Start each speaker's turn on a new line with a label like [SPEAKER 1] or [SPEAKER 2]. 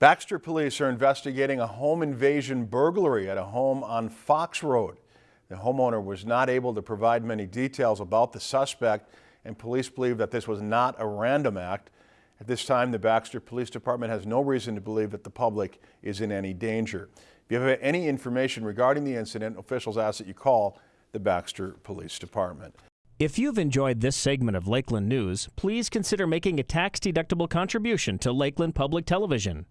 [SPEAKER 1] Baxter police are investigating a home invasion burglary at a home on Fox Road. The homeowner was not able to provide many details about the suspect and police believe that this was not a random act. At this time, the Baxter Police Department has no reason to believe that the public is in any danger. If you have any information regarding the incident, officials ask that you call the Baxter Police Department.
[SPEAKER 2] If you've enjoyed this segment of Lakeland News, please consider making a tax-deductible contribution to Lakeland Public Television.